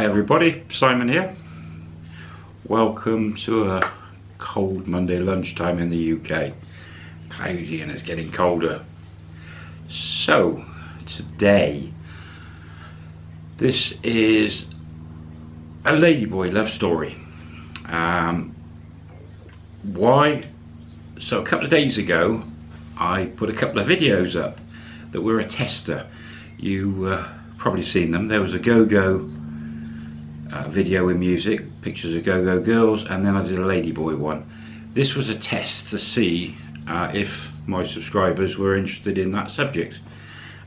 Hi everybody, Simon here. Welcome to a cold Monday lunchtime in the UK. Cloudy and it's getting colder. So, today, this is a ladyboy love story. Um, why? So a couple of days ago, I put a couple of videos up that were a tester. You uh, probably seen them. There was a go-go video with music, pictures of go-go girls, and then I did a ladyboy one. This was a test to see uh, if my subscribers were interested in that subject.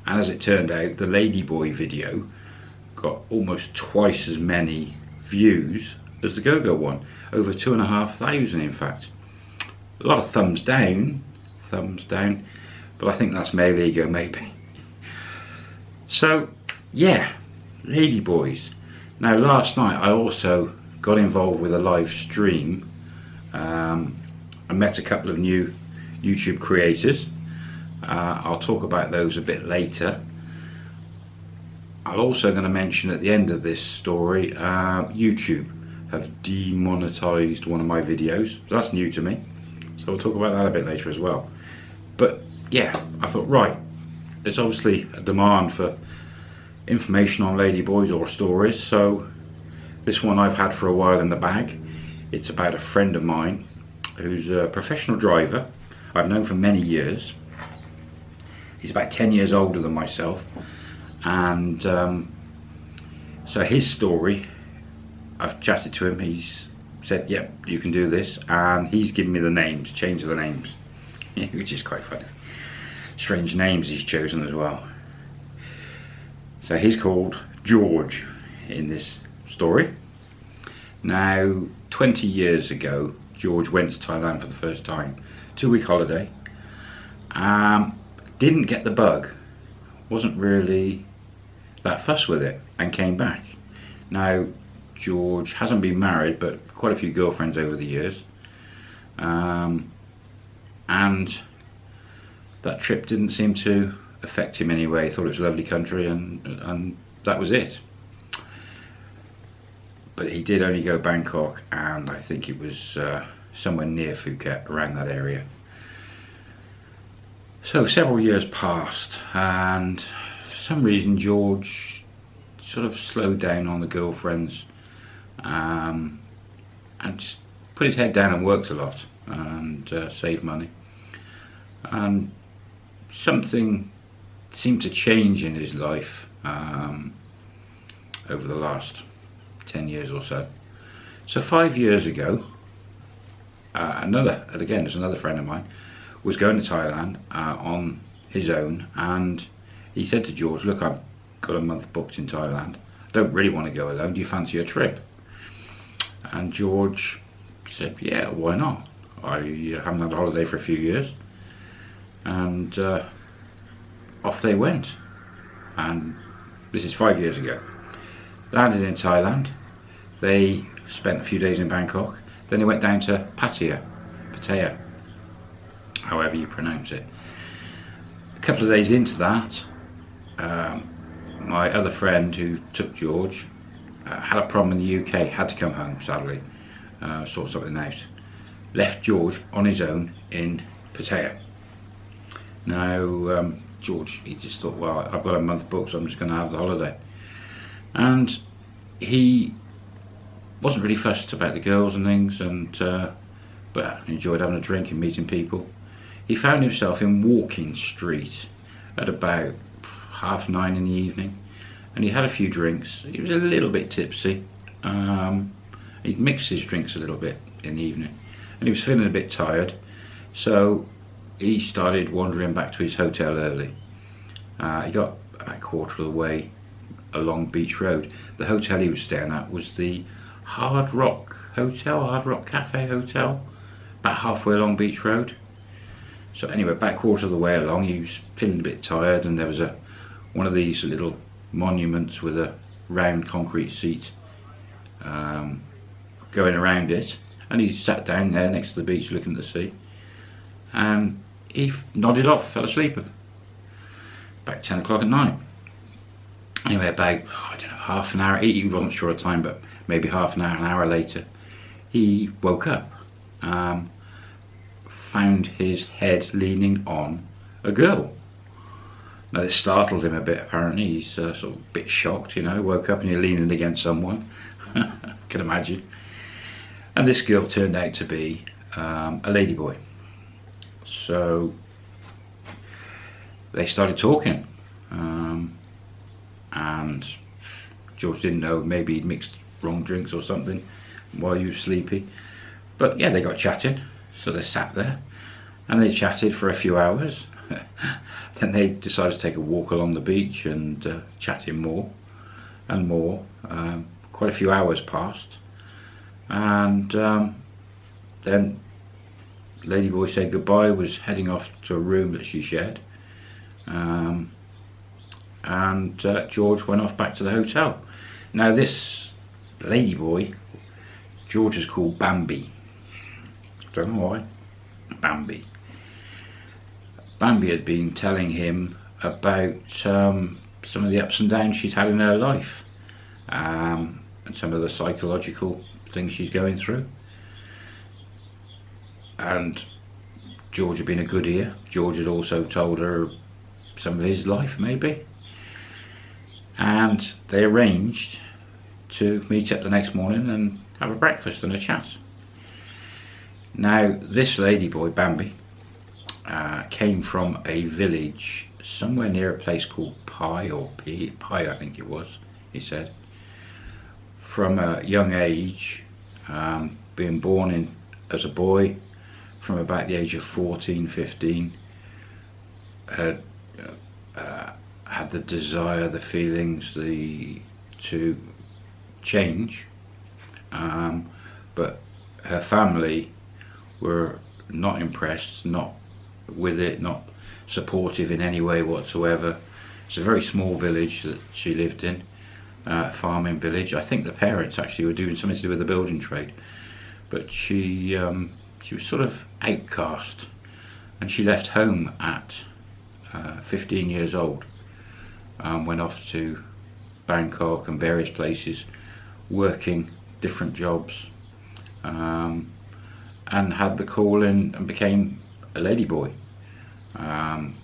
And as it turned out, the ladyboy video got almost twice as many views as the go-go one. Over two and a half thousand, in fact. A lot of thumbs down, thumbs down, but I think that's male ego, maybe. So, yeah, ladyboys. Now last night I also got involved with a live stream. Um, I met a couple of new YouTube creators. Uh, I'll talk about those a bit later. I'm also going to mention at the end of this story, uh, YouTube have demonetized one of my videos. That's new to me. So we'll talk about that a bit later as well. But yeah, I thought, right, there's obviously a demand for information on ladyboys or stories so this one I've had for a while in the bag. It's about a friend of mine who's a professional driver I've known for many years. He's about 10 years older than myself and um, so his story I've chatted to him he's said yep you can do this and he's given me the names change the names which is quite funny. Strange names he's chosen as well so he's called George in this story. Now, 20 years ago, George went to Thailand for the first time. Two week holiday. Um, didn't get the bug. Wasn't really that fussed with it and came back. Now, George hasn't been married, but quite a few girlfriends over the years. Um, and that trip didn't seem to affect him anyway. He thought it was a lovely country and, and that was it. But he did only go Bangkok and I think it was uh, somewhere near Phuket, around that area. So several years passed and for some reason George sort of slowed down on the girlfriends um, and just put his head down and worked a lot and uh, saved money. And something seemed to change in his life um, over the last 10 years or so. So five years ago, uh, another, and again, there's another friend of mine, was going to Thailand uh, on his own and he said to George, look, I've got a month booked in Thailand. I don't really want to go alone. Do you fancy a trip? And George said, yeah, why not? I haven't had a holiday for a few years. And uh, off they went. And this is five years ago. Landed in Thailand. They spent a few days in Bangkok. Then they went down to Pattaya, Pattaya, however you pronounce it. A couple of days into that, um, my other friend who took George uh, had a problem in the UK, had to come home sadly, uh, sort something out. Left George on his own in Pattaya. Now, um, George, he just thought, well, I've got a month booked, so I'm just going to have the holiday. And he wasn't really fussed about the girls and things, and uh, but enjoyed having a drink and meeting people. He found himself in Walking Street at about half nine in the evening, and he had a few drinks. He was a little bit tipsy. Um, he'd mixed his drinks a little bit in the evening, and he was feeling a bit tired. So he started wandering back to his hotel early. Uh, he got about a quarter of the way along Beach Road. The hotel he was staying at was the Hard Rock Hotel, Hard Rock Cafe Hotel, about halfway along Beach Road. So anyway, back quarter of the way along, he was feeling a bit tired and there was a one of these little monuments with a round concrete seat um, going around it and he sat down there next to the beach looking at the sea and he nodded off, fell asleep about 10 o'clock at night. anyway, about, I don't know, half an hour, he wasn't sure of time, but maybe half an hour, an hour later, he woke up. Um, found his head leaning on a girl. Now this startled him a bit apparently, he's uh, sort of a bit shocked, you know, woke up and you're leaning against someone, can imagine. And this girl turned out to be um, a ladyboy. So they started talking um, and George didn't know maybe he'd mixed wrong drinks or something while he was sleepy. But yeah they got chatting. So they sat there and they chatted for a few hours. Then they decided to take a walk along the beach and uh, chatting more and more. Um, quite a few hours passed and um, then Ladyboy said goodbye was heading off to a room that she shared um, and uh, George went off back to the hotel. Now this ladyboy, George is called Bambi. Don't know why. Bambi. Bambi had been telling him about um, some of the ups and downs she's had in her life um, and some of the psychological things she's going through. And George had been a good ear. George had also told her some of his life maybe and they arranged to meet up the next morning and have a breakfast and a chat. Now this ladyboy Bambi uh, came from a village somewhere near a place called Pi or P, Pi I think it was he said from a young age um, being born in as a boy from about the age of 14 15 had uh, had the desire, the feelings, the to change, um, but her family were not impressed, not with it, not supportive in any way whatsoever. It's a very small village that she lived in, uh, farming village. I think the parents actually were doing something to do with the building trade, but she um, she was sort of outcast, and she left home at uh, 15 years old um, went off to Bangkok and various places working different jobs um, and had the call in and became a ladyboy um,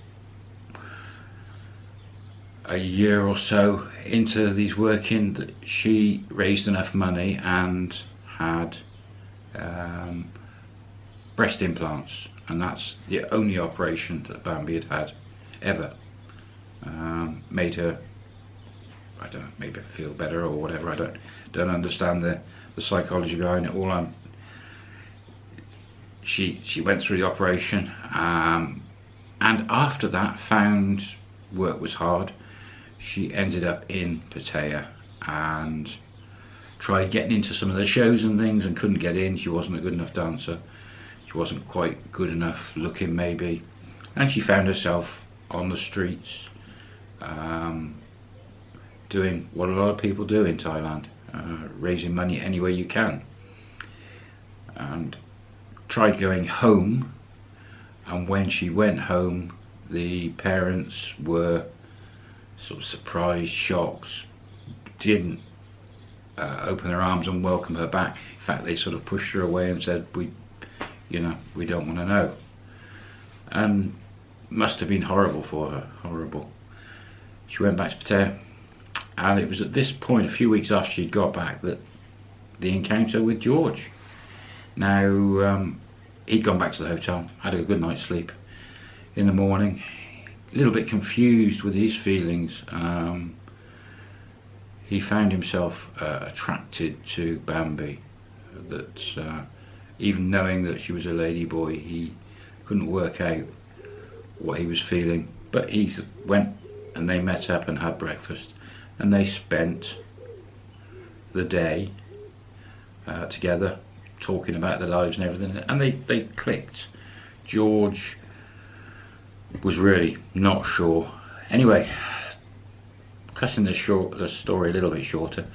a year or so into these working she raised enough money and had um, breast implants and that's the only operation that Bambi had had ever. Um, made her, I don't know, maybe feel better or whatever. I don't don't understand the, the psychology behind it. All I'm, she she went through the operation, um, and after that found work was hard. She ended up in Pattaya and tried getting into some of the shows and things and couldn't get in. She wasn't a good enough dancer. She wasn't quite good enough looking maybe. And she found herself on the streets um, doing what a lot of people do in Thailand uh, raising money any way you can and tried going home and when she went home the parents were sort of surprised shocked didn't uh, open their arms and welcome her back in fact they sort of pushed her away and said we you know we don't want to know and must have been horrible for her, horrible. She went back to Pattaya and it was at this point, a few weeks after she'd got back, that the encounter with George. Now, um, he'd gone back to the hotel, had a good night's sleep. In the morning, a little bit confused with his feelings, um, he found himself uh, attracted to Bambi. That uh, even knowing that she was a lady boy, he couldn't work out what he was feeling. But he went and they met up and had breakfast and they spent the day uh, together talking about their lives and everything and they, they clicked. George was really not sure. Anyway, cutting the, short, the story a little bit shorter,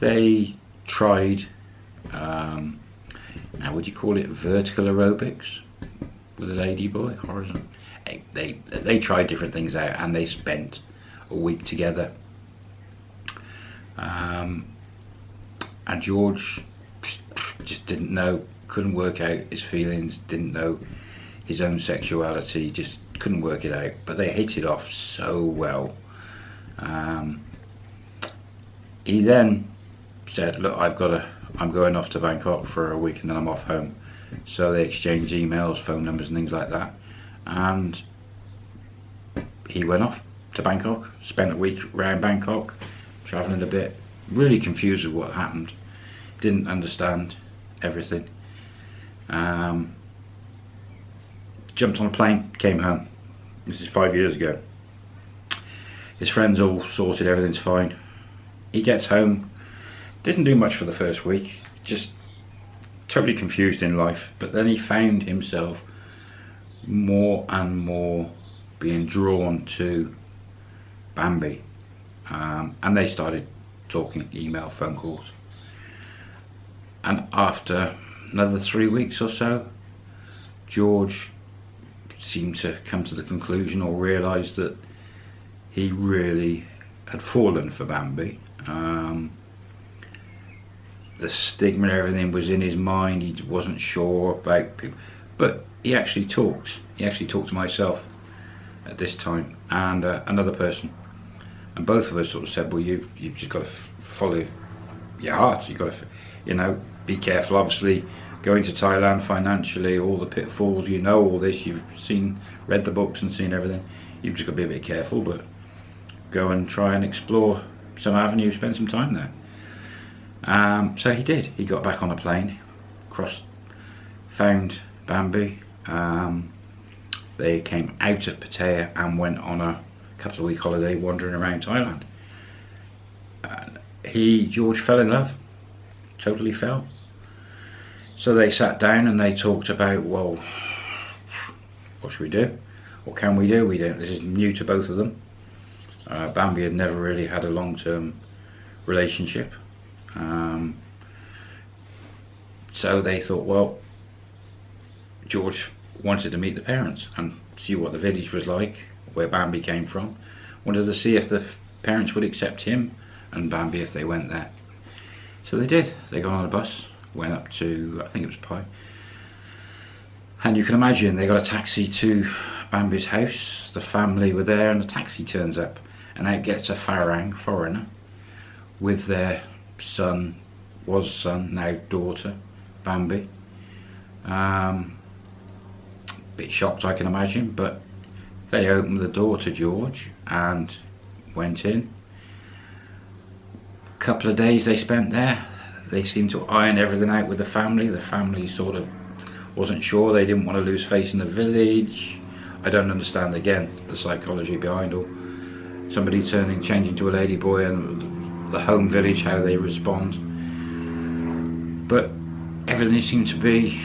they tried, um, now would you call it vertical aerobics with a lady boy? Horizontal they they tried different things out and they spent a week together Um, and George just didn't know, couldn't work out his feelings, didn't know his own sexuality, just couldn't work it out. But they hit it off so well. Um, he then said, look, I've got to, I'm going off to Bangkok for a week and then I'm off home. So they exchanged emails, phone numbers and things like that. And he went off to Bangkok, spent a week around Bangkok, travelling a bit, really confused with what happened, didn't understand everything. Um, jumped on a plane, came home. This is five years ago. His friends all sorted, everything's fine. He gets home, didn't do much for the first week, just totally confused in life. But then he found himself more and more being drawn to Bambi. Um, and they started talking, email, phone calls. And after another three weeks or so, George seemed to come to the conclusion or realise that he really had fallen for Bambi. Um, the stigma and everything was in his mind, he wasn't sure about people. But he actually talked. He actually talked to myself at this time and uh, another person. And both of us sort of said, well, you've, you've just got to follow your heart. You've got to, you know, be careful. Obviously, going to Thailand financially, all the pitfalls, you know all this. You've seen, read the books and seen everything. You've just got to be a bit careful, but go and try and explore some avenue, spend some time there. Um, so he did. He got back on a plane, crossed, found Bambi. Um, they came out of Pattaya and went on a couple of week holiday wandering around Thailand. Uh, he, George, fell in love. Totally fell. So they sat down and they talked about, well, what should we do? What can we do? We don't. This is new to both of them. Uh, Bambi had never really had a long-term relationship. Um, so they thought, well, George wanted to meet the parents and see what the village was like, where Bambi came from. Wanted to see if the parents would accept him and Bambi if they went there. So they did. They got on a bus, went up to, I think it was Pai. And you can imagine they got a taxi to Bambi's house. The family were there and the taxi turns up. And out gets a Farang, foreigner, with their son, was son, now daughter, Bambi. Um, bit shocked I can imagine, but they opened the door to George and went in. A couple of days they spent there. They seemed to iron everything out with the family. The family sort of wasn't sure. They didn't want to lose face in the village. I don't understand again the psychology behind all. Somebody turning, changing to a lady boy and the home village, how they respond. But everything seemed to be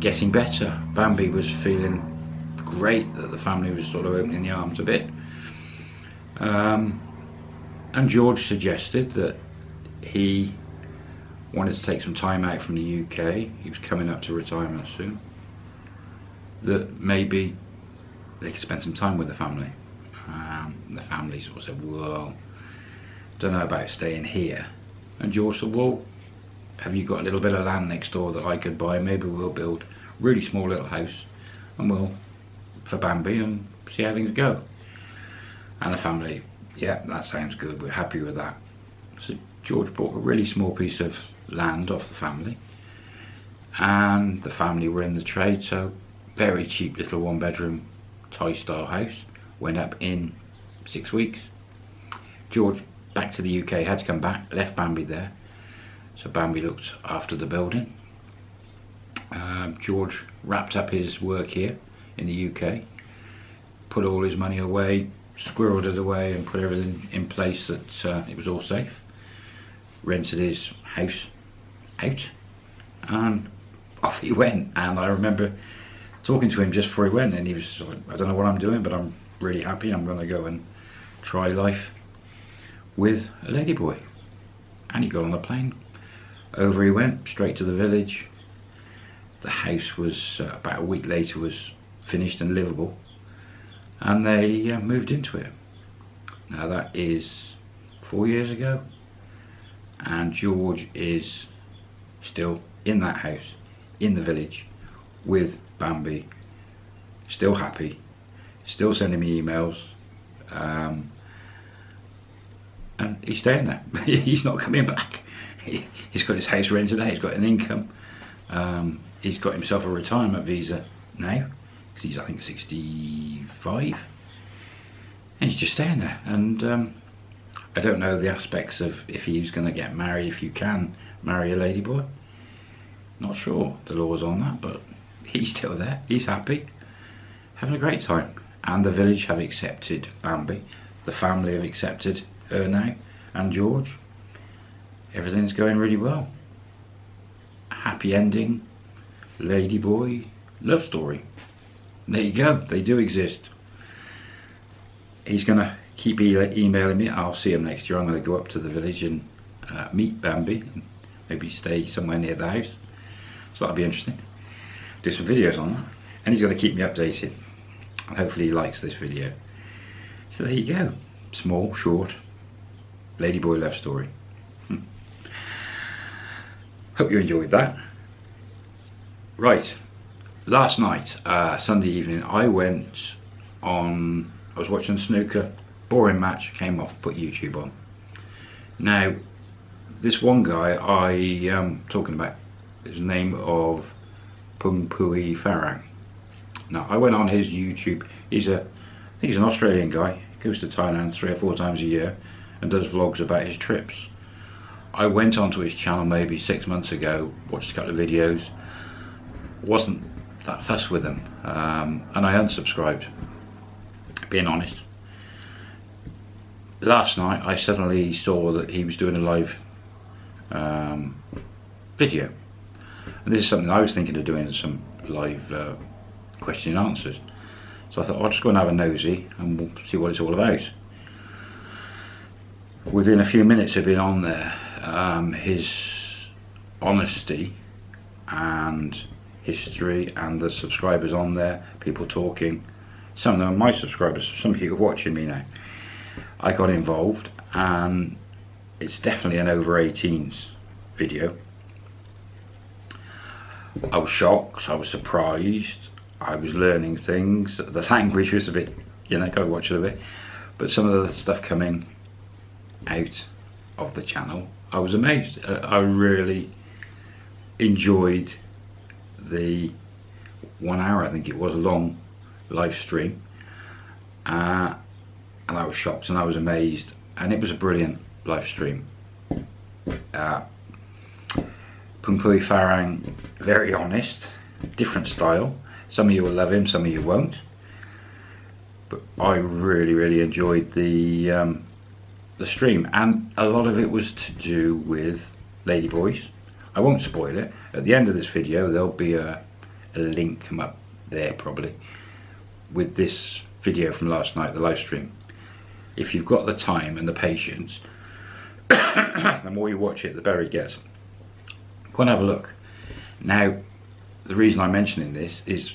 getting better. Bambi was feeling great that the family was sort of opening the arms a bit. Um, and George suggested that he wanted to take some time out from the UK. He was coming up to retirement soon. That maybe they could spend some time with the family. Um, the family sort of said, well, don't know about staying here. And George said, well, have you got a little bit of land next door that I could buy? Maybe we'll build a really small little house and we'll, for Bambi and see how things go. And the family, yeah, that sounds good. We're happy with that. So George bought a really small piece of land off the family and the family were in the trade so very cheap little one bedroom Thai style house went up in six weeks George back to the UK had to come back left Bambi there so Bambi looked after the building. Um, George wrapped up his work here in the UK, put all his money away, squirreled it away and put everything in place that uh, it was all safe. Rented his house out and off he went. And I remember talking to him just before he went and he was like, I don't know what I'm doing but I'm really happy. I'm going to go and try life with a ladyboy. And he got on a plane, over he went, straight to the village. The house was, uh, about a week later, was finished and livable. And they uh, moved into it. Now that is four years ago. and George is still in that house in the village with Bambi still happy still sending me emails um, and he's staying there. He's not coming back. He, has got his house rented out. He's got an income. Um, he's got himself a retirement visa now because he's I think 65 and he's just staying there. And um, I don't know the aspects of if he's going to get married if you can marry a ladyboy. Not sure the laws on that but he's still there. He's happy. Having a great time. And the village have accepted Bambi. The family have accepted her now and George. Everything's going really well. Happy ending. Ladyboy love story. There you go. They do exist. He's gonna keep e emailing me. I'll see him next year. I'm gonna go up to the village and uh, meet Bambi and maybe stay somewhere near the house. So that'll be interesting. Do some videos on that. And he's gonna keep me updated. And hopefully he likes this video. So there you go. Small short ladyboy love story. Hope you enjoyed that. Right. Last night, uh, Sunday evening, I went on, I was watching snooker, boring match, came off, put YouTube on. Now, this one guy I am um, talking about is name of Pung Pui Farang. Now, I went on his YouTube, he's a, I think he's an Australian guy, goes to Thailand three or four times a year and does vlogs about his trips. I went onto his channel maybe six months ago, watched a couple of videos, wasn't that fussed with them um, and I unsubscribed being honest. Last night I suddenly saw that he was doing a live um, video. And this is something I was thinking of doing some live uh, question and answers. So I thought I'll just go and have a nosy and we'll see what it's all about within a few minutes of being on there um, his honesty and history and the subscribers on there, people talking. Some of them are my subscribers, some people watching me now. I got involved and it's definitely an over 18s video. I was shocked, I was surprised, I was learning things. The language was a bit, you know, gotta watch it a bit. But some of the stuff coming out of the channel, I was amazed. Uh, I really enjoyed the one hour I think it was a long live stream. Uh, and I was shocked and I was amazed. And it was a brilliant live stream. Uh, Pungpui Farang very honest different style. Some of you will love him some of you won't. But I really really enjoyed the um, the stream and a lot of it was to do with ladyboys I won't spoil it. At the end of this video there'll be a, a link come up there probably with this video from last night, the live stream. If you've got the time and the patience, the more you watch it, the better it gets. Go and have a look. Now, the reason I'm mentioning this is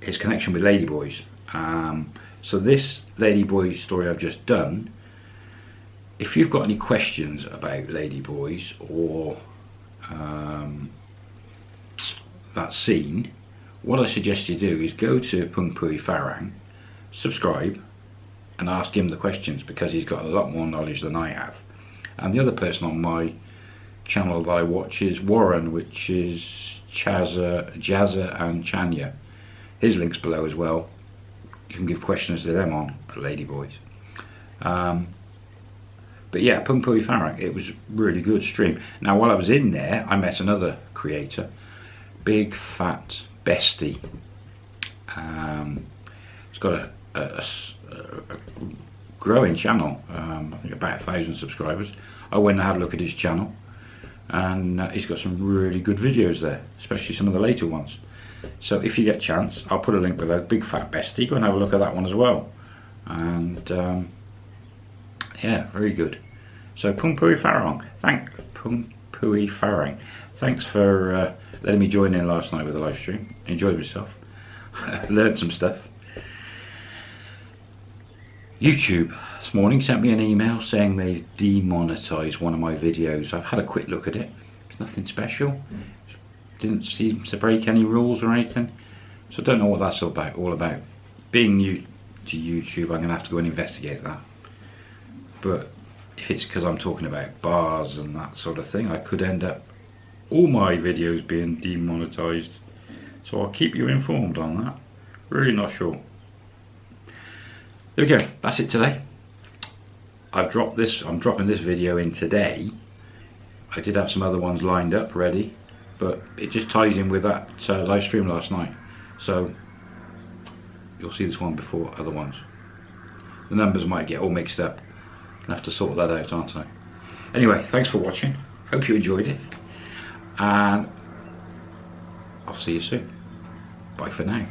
his connection with Ladyboys. Um, so this Ladyboy story I've just done, if you've got any questions about Ladyboys or um, that scene, what I suggest you do is go to Pung Pui Farang, subscribe, and ask him the questions because he's got a lot more knowledge than I have. And the other person on my channel that I watch is Warren, which is Chaza, Jazza and Chanya. His link's below as well. You can give questions to them on Ladyboys. Um, but yeah, Pung Pui Farang, it was really good stream. Now while I was in there, I met another creator, Big Fat Bestie. Um, he's got a, a, a, a growing channel, um, I think about a thousand subscribers. I went and had a look at his channel and uh, he's got some really good videos there, especially some of the later ones. So if you get a chance, I'll put a link below, Big Fat Bestie, go and have a look at that one as well. And um, yeah, very good. So Pung Pui Farang, thank Pung Pui Farang. Thanks for uh, letting me join in last night with the live stream. Enjoyed myself. Learned some stuff. YouTube this morning sent me an email saying they've demonetized one of my videos. I've had a quick look at it. It's nothing special. Didn't seem to break any rules or anything. So I don't know what that's all about. All about. Being new to YouTube, I'm going to have to go and investigate that. But if it's because I'm talking about bars and that sort of thing, I could end up all my videos being demonetized. So I'll keep you informed on that. Really not sure. There we go, that's it today. I've dropped this, I'm dropping this video in today. I did have some other ones lined up ready, but it just ties in with that uh, live stream last night. So you'll see this one before other ones. The numbers might get all mixed up. I'll have to sort that out, aren't I? Anyway, thanks for watching. Hope you enjoyed it. And I'll see you soon. Bye for now.